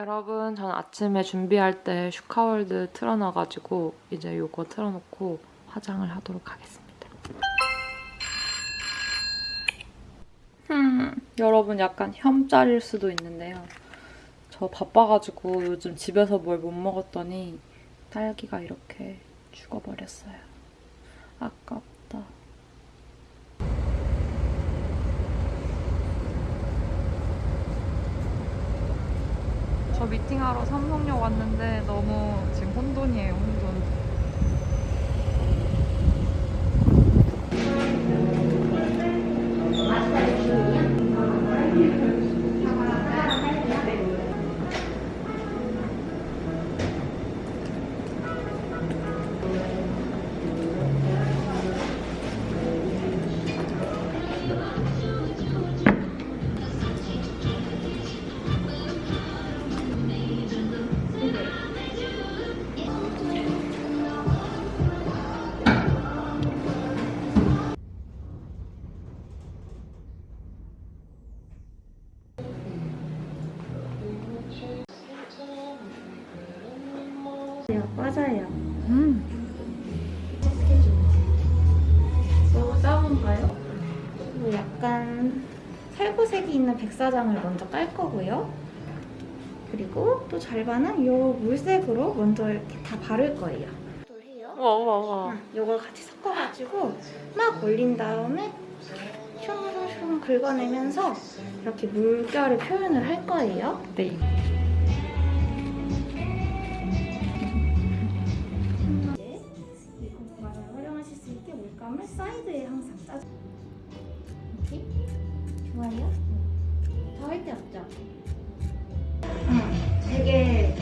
여러분, 전 아침에 준비할 때 슈카월드 틀어놔가지고 이제 이거 틀어놓고 화장을 하도록 하겠습니다. 음, 여러분 약간 혐짤일 수도 있는데요. 저 바빠가지고 요즘 집에서 뭘 못 먹었더니 딸기가 이렇게 죽어버렸어요. 아깝다. 저 미팅하러 삼성역 왔는데 너무 지금 혼돈이에요, 혼돈. 있는 백사장을 먼저 깔 거고요. 그리고 또 절반은 이 물색으로 먼저 이렇게 다 바를 거예요. 또 해요. 와, 와, 와. 응, 이걸 같이 섞어가지고 막 올린 다음에 슝슝슝 긁어내면서 이렇게 물결을 표현을 할 거예요. 네. 응, 되게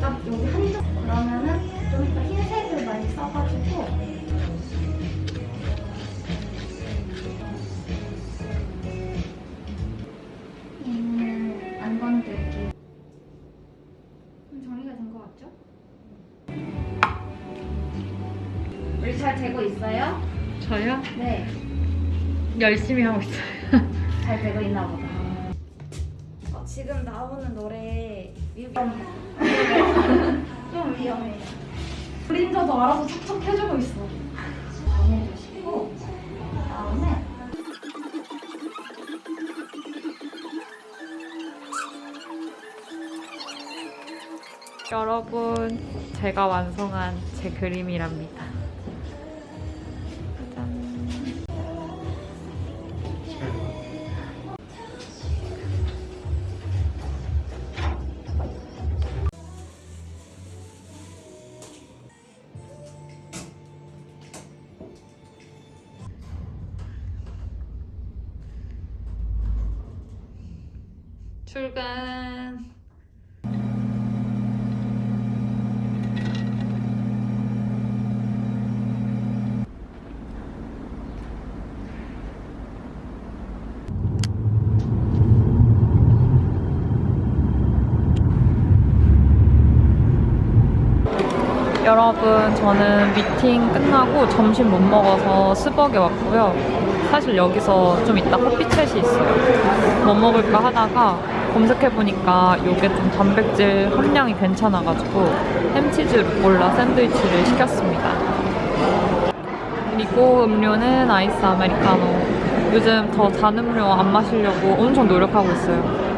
딱 여기 한쪽 그러면은 좀 이따 흰색을 많이 써가지고 음, 안 건들기. 좀 정리가 된 것 같죠? 우리 잘 되고 있어요? 저요? 네. 열심히 하고 있어요. 잘 되고 있나 보다. 어, 지금 나오는 노래 위험. 좀 위험해요. 그림자도 알아서 척척 해주고 있어. 정해주시고 그다음에 여러분, 제가 완성한 제 그림이랍니다. 출근. 여러분, 저는 미팅 끝나고 점심 못 먹어서 스벅에 왔고요. 사실 여기서 좀 이따 커피챗이 있어요. 뭐 먹을까 하다가 검색해보니까 이게 좀 단백질 함량이 괜찮아가지고 햄치즈 루꼴라 샌드위치를 시켰습니다. 그리고 음료는 아이스 아메리카노. 요즘 더단 음료 안 마시려고 엄청 노력하고 있어요.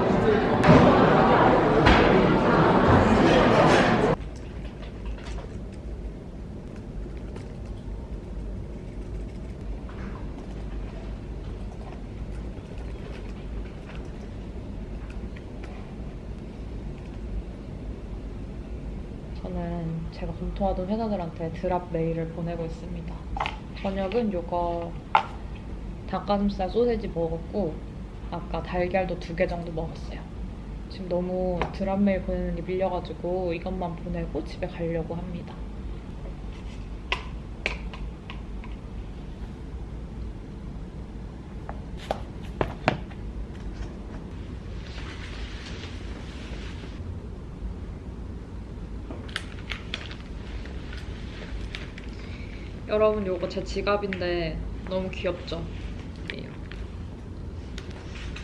저는 검토하던 회사들한테 드랍 메일을 보내고 있습니다. 저녁은 요거 닭가슴살 소세지 먹었고 아까 달걀도 두 개 정도 먹었어요. 지금 너무 드랍 메일 보내는 게 밀려가지고 이것만 보내고 집에 가려고 합니다. 여러분 요거 제 지갑인데 너무 귀엽죠?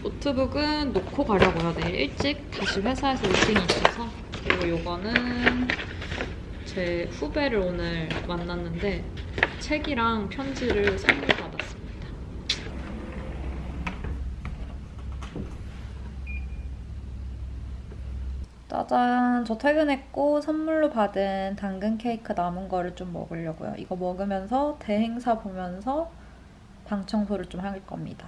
노트북은 놓고 가려고요. 내일 일찍 다시 회사에서 미팅이 있어서. 그리고 요거는 제 후배를 오늘 만났는데 책이랑 편지를 선물 받았습니다. 짜잔, 저 퇴근했고 선물로 받은 당근 케이크 남은 거를 좀 먹으려고요. 이거 먹으면서 대행사 보면서 방 청소를 좀 할 겁니다.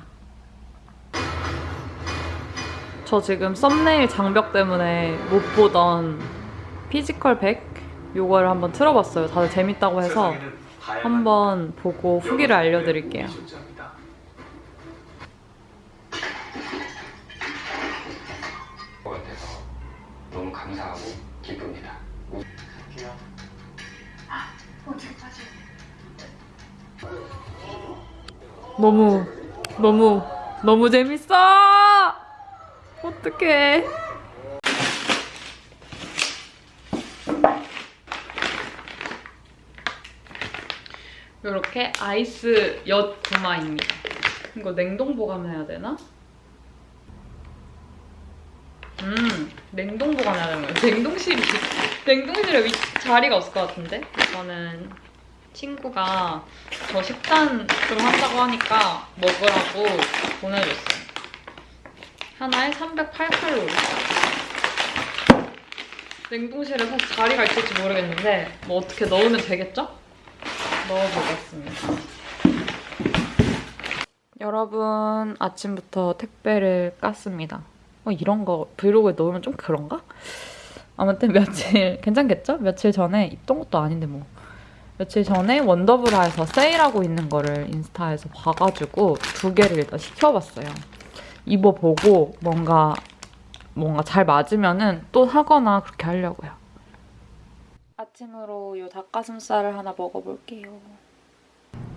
저 지금 썸네일 장벽 때문에 못 보던 피지컬 100 요거를 한번 틀어봤어요. 다들 재밌다고 해서 한번 보고 후기를 알려드릴게요. 감사하고 기쁩니다. 너무 너무 너무 재밌어. 어떡해. 이렇게 아이스 엿 구마입니다. 이거 냉동 보관해야 되나? 음, 냉동 보관해야 되는 거예요. 냉동실이 냉동실에 위, 자리가 없을 것 같은데? 이거는 친구가 저 식단으로 한다고 하니까 먹으라고 보내줬어요. 하나에 308칼로리. 냉동실에 사실 자리가 있을지 모르겠는데 뭐 어떻게 넣으면 되겠죠? 넣어보겠습니다. 여러분 아침부터 택배를 깠습니다. 어, 이런 거 브이로그에 넣으면 좀 그런가? 아무튼 며칠 괜찮겠죠? 며칠 전에 입던 것도 아닌데 뭐 며칠 전에 원더브라에서 세일하고 있는 거를 인스타에서 봐가지고 두 개를 일단 시켜봤어요. 입어보고 뭔가 뭔가 잘 맞으면은 또 사거나 그렇게 하려고요. 아침으로 이 닭가슴살을 하나 먹어볼게요.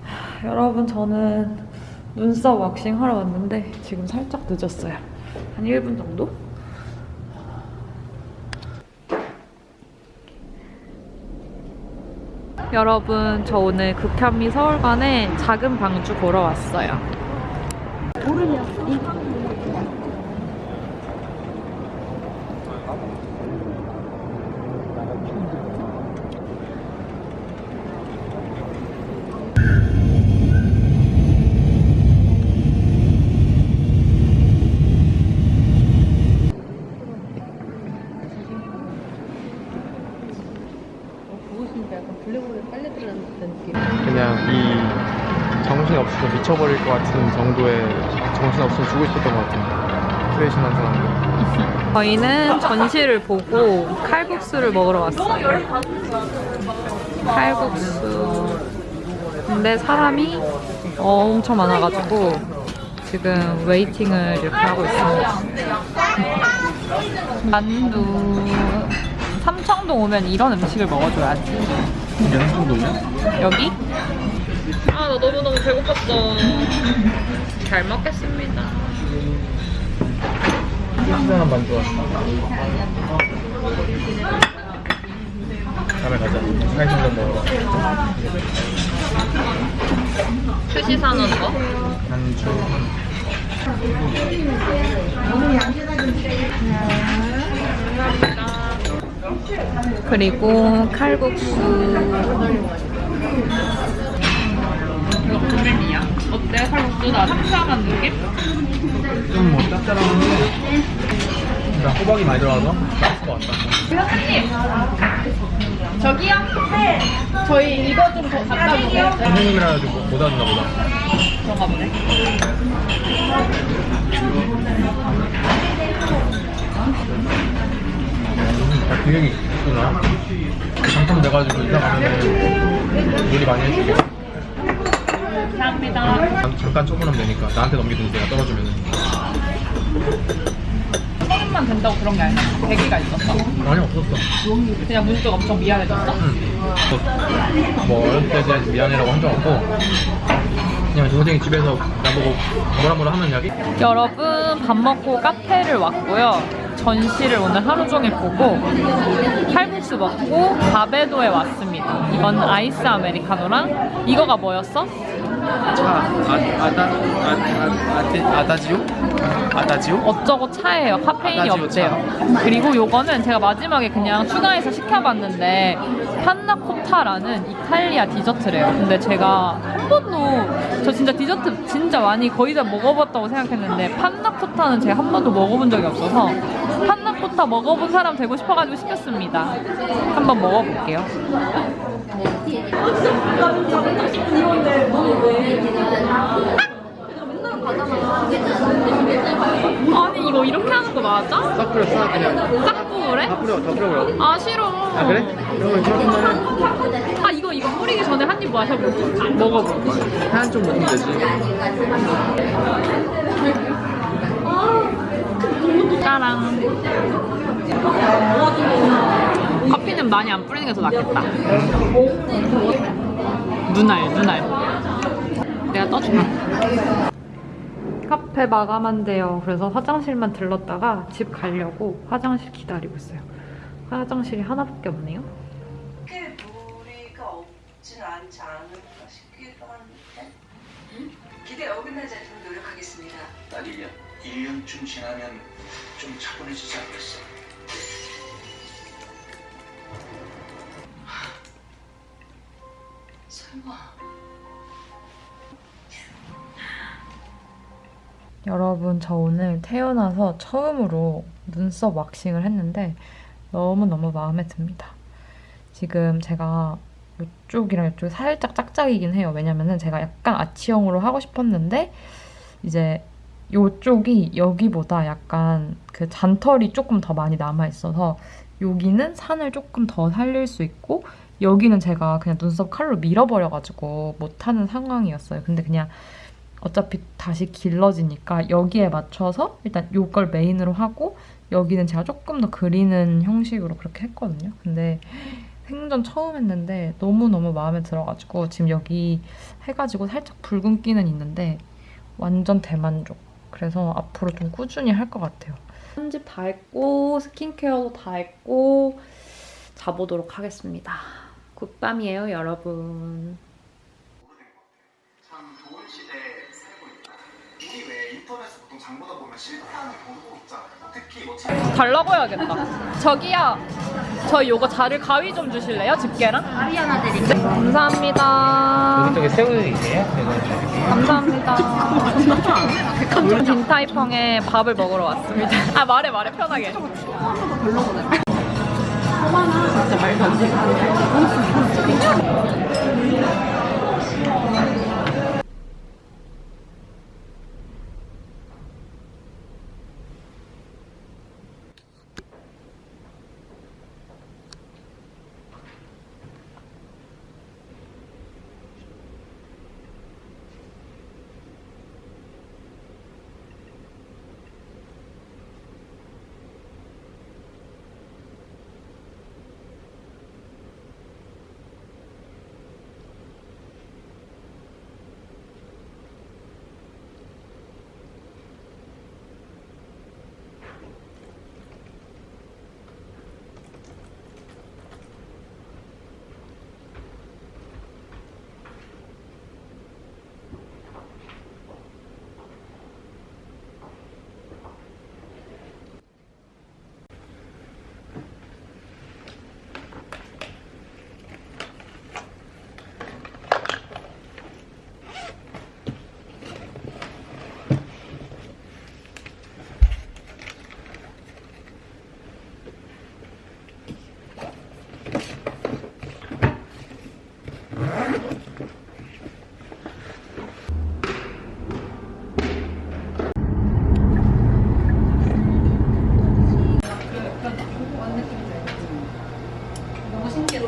하, 여러분 저는 눈썹 왁싱 하러 왔는데 지금 살짝 늦었어요. 한 1분 정도? 여러분 저 오늘 극현미 서울관에 작은 방주 보러 왔어요. 그냥 죽고 싶었던 것 같아요. 프레시한 사람. 저희는 전시를 보고 칼국수를 먹으러 왔어요. 칼국수. 근데 사람이 엄청 많아가지고 지금 웨이팅을 이렇게 하고 있습니다. 만두. 삼청동 오면 이런 음식을 먹어줘야지. 연수동이야? 여기? 아, 나 너무너무 배고팠어. 잘 먹겠습니다. 시원한 만두 왔어. 다음에 가자. 스카이성전 먹으러. 수시 사는 거? 한주. 그리고 칼국수. 이거 고민이야. 어때? 칼국수 나 생각한 느낌? 좀뭐 짭짤한데. 나 호박이 많이 들어가서 맛있을 것 같다. 저기요? 네. 저희 이거 좀 더 갖다 주세요. 선생님이라 가지고 못 왔나 보다. 그런가 보네. 다 기획이 있구나. 당첨돼가지고 이사 가면은 요리 많이 해줄게. 감사합니다. 잠- 잠깐 조금하면 되니까 나한테 넘기든지 내가 떨어주면은 서른만 된다고 그런 게 아니라 대기가 있었어. 아니 없었어. 그냥 문득 엄청 미안해졌어. 응. 뭐, 뭐 어렸을 때 대해서 미안해라고 한 적 없고 그냥 저 선생님 집에서 나보고 뭐라 뭐라 하면 이야기? 여러분 밥 먹고 카페를 왔고요. 전시를 오늘 하루 종일 보고 칼국수 먹고 바베도에 왔습니다. 이건 아이스 아메리카노랑 이거가 뭐였어? 차 아, 아다 아, 아, 아데, 아다지오? 아다지오? 어쩌고 차예요. 카페인이 없대요. 그리고 요거는 제가 마지막에 그냥 추가해서 시켜봤는데 판나코타라는 이탈리아 디저트래요. 근데 제가 한 번도 저 진짜 디저트 진짜 많이 거의 다 먹어봤다고 생각했는데 판나코타는 제가 한 번도 먹어본 적이 없어서 판나코타 먹어본 사람 되고 싶어가지고 시켰습니다. 한번 먹어볼게요. 아니 이거 이렇게 하는 거 맞아? 싹 뿌려 싹 그냥 싹 뿌래? 다 뿌려 다 뿌려 그럼 아 싫어. 아 그래? 그러면 그러면 아 이거 이거 뿌리기 전에 한 입 마셔볼게. 먹어볼게. 한쪽 먹으면 되지 짜랑. 커피는 많이 안 뿌리는 게 더 낫겠다. 눈알 눈알. 내가 떠줄게. 카페 마감한대요. 그래서 화장실만 들렀다가 집 가려고 화장실 기다리고 있어요. 화장실이 하나밖에 없네요. 크게 무리가 없진 않지 않을까 싶기도 한데 기대 어긋나지 않도록 노력하겠습니다. 딱 1년. 1년쯤 지나면 좀 차분해지지 않겠어? 설마 여러분 저 오늘 태어나서 처음으로 눈썹 왁싱을 했는데 너무너무 마음에 듭니다. 지금 제가 이쪽이랑 이쪽이 살짝 짝짝이긴 해요. 왜냐면은 제가 약간 아치형으로 하고 싶었는데 이제 이쪽이 여기보다 약간 그 잔털이 조금 더 많이 남아 있어서 여기는 산을 조금 더 살릴 수 있고 여기는 제가 그냥 눈썹 칼로 밀어버려가지고 못하는 상황이었어요. 근데 그냥 어차피 다시 길러지니까 여기에 맞춰서 일단 요걸 메인으로 하고 여기는 제가 조금 더 그리는 형식으로 그렇게 했거든요. 근데 생전 처음 했는데 너무너무 마음에 들어가지고 지금 여기 해가지고 살짝 붉은기는 있는데 완전 대만족. 그래서 앞으로 좀 꾸준히 할 것 같아요. 편집 다 했고 스킨케어도 다 했고 자보도록 하겠습니다. 굿밤이에요 여러분. 참 좋은 시대에 살고 있다. 우리 왜 인터넷에 보통 장보다 보면 실패하는 경우가 없잖아요. 특히 뭐 달라고 해야겠다. 저기요. 저 요거 자를 가위 좀 주실래요? 집게랑? 가위 하나 드릴게요. 감사합니다. 오른쪽에 새우이세요? 감사합니다. 우리 딘타이펑에 밥을 먹으러 왔습니다. 아 말해 말해 편하게. 感じ。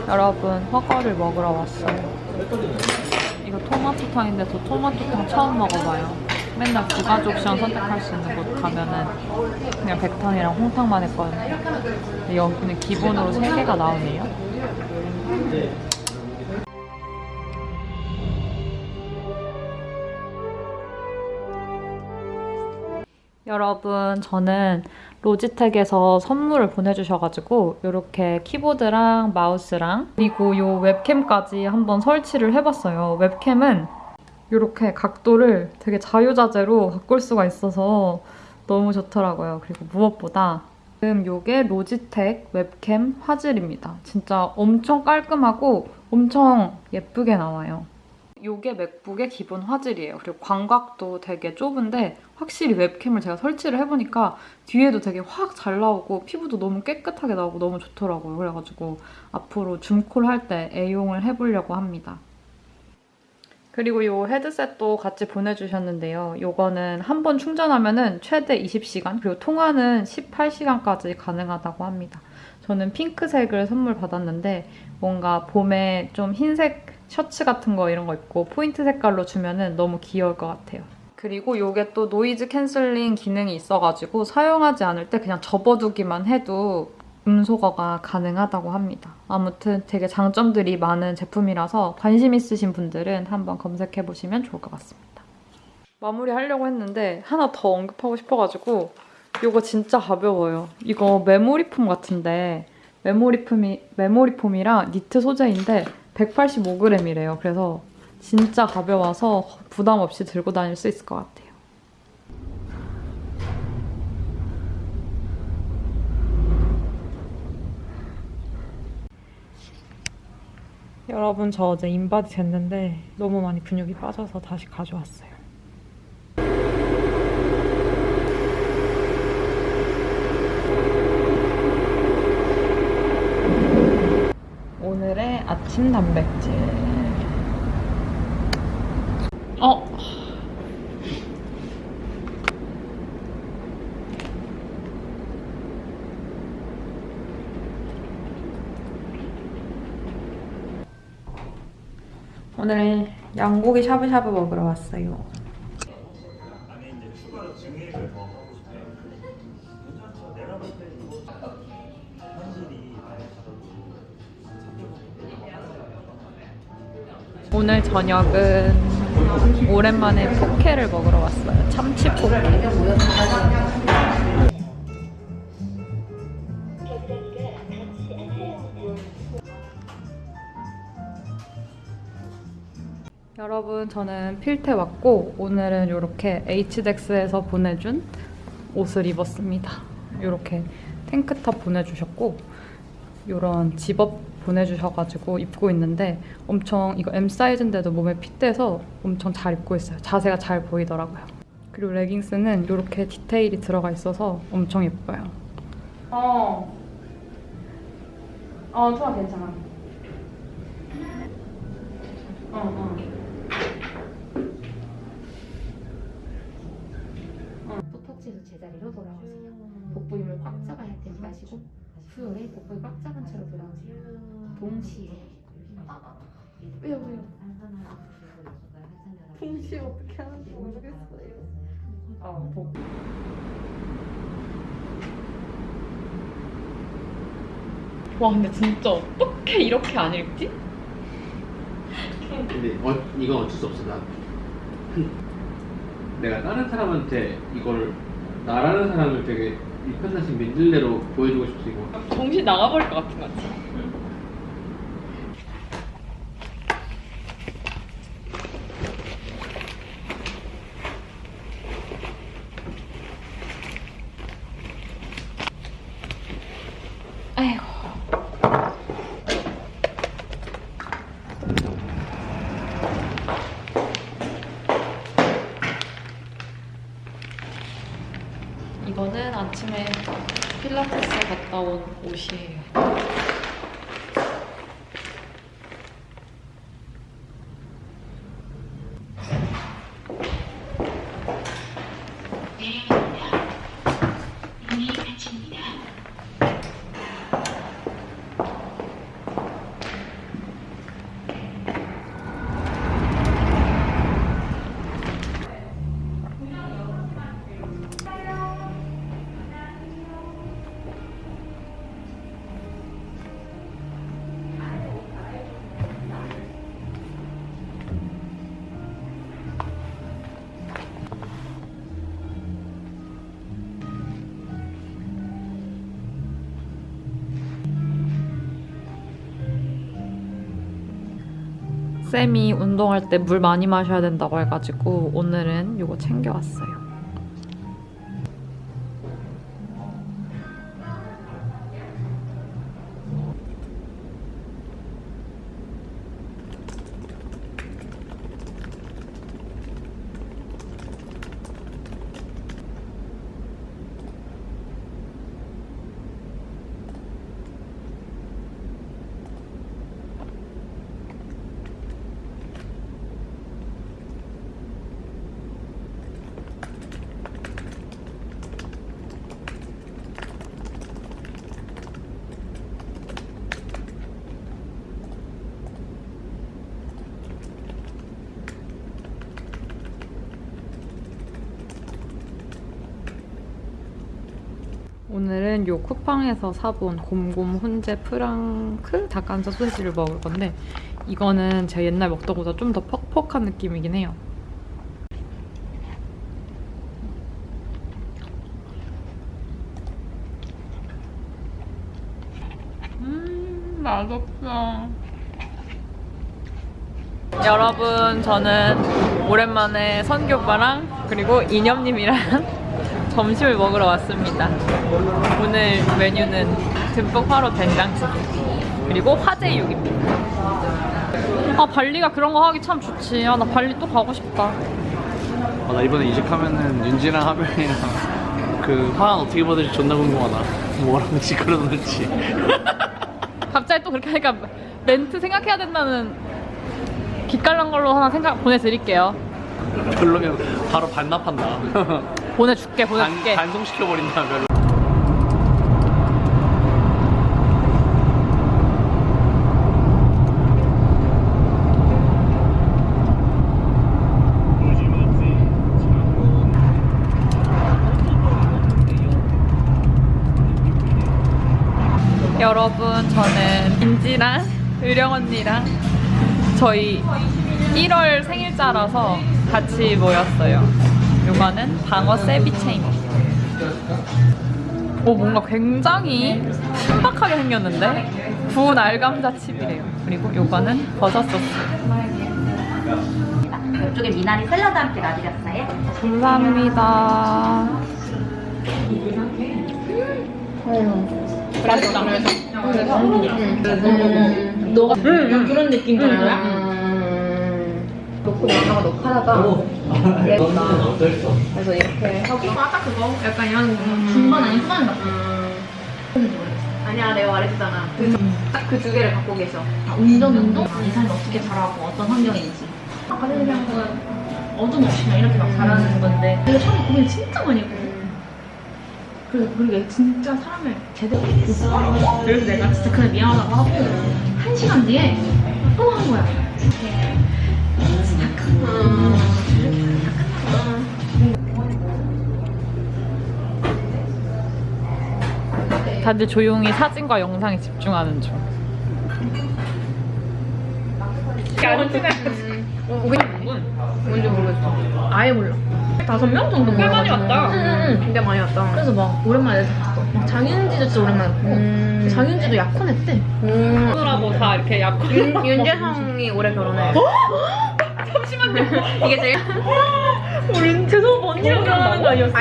여러분 허거를 먹으러 왔어요. 이거 토마토탕인데 저 토마토탕 처음 먹어봐요. 맨날 두 가지 옵션 선택할 수 있는 곳 가면은 그냥 백탕이랑 홍탕만 했거든요. 근데 여기는 기본으로 세 개가 나오네요. 여러분 저는 로지텍에서 선물을 보내주셔가지고 이렇게 키보드랑 마우스랑 그리고 이 웹캠까지 한번 설치를 해봤어요. 웹캠은 이렇게 각도를 되게 자유자재로 바꿀 수가 있어서 너무 좋더라고요. 그리고 무엇보다 지금 이게 로지텍 웹캠 화질입니다. 진짜 엄청 깔끔하고 엄청 예쁘게 나와요. 이게 맥북의 기본 화질이에요. 그리고 광각도 되게 좁은데 확실히 웹캠을 제가 설치를 해보니까 뒤에도 되게 확 잘 나오고 피부도 너무 깨끗하게 나오고 너무 좋더라고요. 그래가지고 앞으로 줌콜 할 때 애용을 해보려고 합니다. 그리고 이 헤드셋도 같이 보내주셨는데요. 이거는 한 번 충전하면 최대 20시간, 그리고 통화는 18시간까지 가능하다고 합니다. 저는 핑크색을 선물 받았는데 뭔가 봄에 좀 흰색 셔츠 같은 거 이런 거 입고 포인트 색깔로 주면은 너무 귀여울 것 같아요. 그리고 이게 또 noise canceling 기능이 있어가지고 사용하지 않을 때 그냥 접어두기만 해도 음소거가 가능하다고 합니다. 아무튼 되게 장점들이 많은 제품이라서 관심 있으신 분들은 한번 검색해보시면 좋을 것 같습니다. 마무리하려고 했는데 하나 더 언급하고 싶어가지고 이거 진짜 가벼워요. 이거 메모리폼 같은데 메모리폼이, 메모리폼이랑 니트 소재인데 185g이래요. 그래서 진짜 가벼워서 부담 없이 들고 다닐 수 있을 것 같아요. 여러분 저 어제 인바디 쟀는데 너무 많이 근육이 빠져서 다시 가져왔어요. 오늘의 아침 단백질. 어. 오늘 양고기 샤브샤브 먹으러 왔어요. 오늘 저녁은 오랜만에 포케를 먹으러 왔어요. 참치 포케. 여러분 저는 필테 왔고 오늘은 이렇게 H덱스에서 보내준 옷을 입었습니다. 이렇게 탱크탑 보내주셨고 이런 집업 보내주셔가지고 입고 있는데 엄청 이거 M 사이즈인데도 몸에 핏돼서 엄청 잘 입고 있어요. 자세가 잘 보이더라고요. 그리고 레깅스는 이렇게 디테일이 들어가 있어서 엄청 예뻐요. 어. 어, 좋아, 괜찮아. 어, 어. 포터치에서 제자리로 돌아오세요. 복부 힘을 꽉 잡아야 되지 마시고 후요에 복부를 꽉 잡은 채로 돌아오세요. 동시에 왜요 왜요? 동시에 어떻게 하는지 모르겠어요. 아, 복. 와, 근데 진짜 어떻게 이렇게 안 읽지? 근데 어, 이건 어쩔 수 없어 나 내가 다른 사람한테 이걸 나라는 사람을 되게 이 편사신 민들레로 보여주고 이거 정신 나가버릴 것 같은 거지. 아이고. 이거는 아침에 필라테스 갔다 온 옷이에요. 쌤이 운동할 때 물 많이 마셔야 된다고 해가지고 오늘은 이거 챙겨왔어요. 오늘은 요 쿠팡에서 사본 곰곰 훈제 프랑크 닭가슴살 소시지를 먹을 건데 이거는 제가 옛날 먹던 것보다 좀 더 퍽퍽한 느낌이긴 해요. 음 맛없어. 여러분 저는 오랜만에 선교 오빠랑 그리고 이념님이랑 점심을 먹으러 왔습니다. 오늘 메뉴는 듬뿍 화로 된장찌개 그리고 화제육입니다. 아 발리가 그런 거 하기 참 좋지. 아나 발리 또 가고 싶다. 아, 나 이번에 이직하면은 윤지랑 하별이랑 그 화환 어떻게 받을지 존나 궁금하다. 뭐라고 시끄러 놓을지. 갑자기 또 그렇게 하니까 멘트 생각해야 된다는 기깔난 걸로 하나 생각 보내드릴게요. 별로면 바로 반납한다. 보내줄게 반, 보내줄게. 반 송시켜버린다, 별로. 여러분 저는 민지랑 의령 언니랑 저희 1월 생일자라서 같이 모였어요. 요거는 방어 세비체입니다. 오 뭔가 굉장히 신박하게 생겼는데 구운 알감자 칩이래요. 그리고 요거는 버섯 소스. 이쪽에 미나리 샐러드 함께 놔드렸어요. 감사합니다. 맛있다. 너가 그런 느낌 거야? 놓고 나가가 높아다가 예쁘다. 그래서 이렇게 하고 아까 그거 약간 이런 중반 아닌 후반 같아. 아니야 내가 말했잖아. 딱그 두 개를 갖고 계셔. 아, 운전 운동? 이 사람이 어떻게 잘하고 어떤 환경인지. 아까 그냥 건 어둠 없이 그냥 이렇게 막 잘하는 건데. 내가 처음에 고민 진짜 많이 했거든. 그래서 그게 진짜 사람을 제대로 했어. 그래서 내가 진짜 그냥 미안하다고 하고 한 시간 뒤에 또 한 거야. 다들 조용히 사진과 영상에 집중하는 중. 뭔지 모르겠어. 아예 몰라. 다섯 명 정도 꽤 많이 왔다. 응, 응, 꽤 많이 왔다. 그래서 막 오랜만에 봤어. 막 장윤지도 진짜 오랜만에 봤고 장윤지도 약혼했대. 하고 다 이렇게 윤, 윤재성이 올해 결혼해. 잠시만요. 이게 제일. 우리 죄송 언니랑 결혼하는 거 아니었어?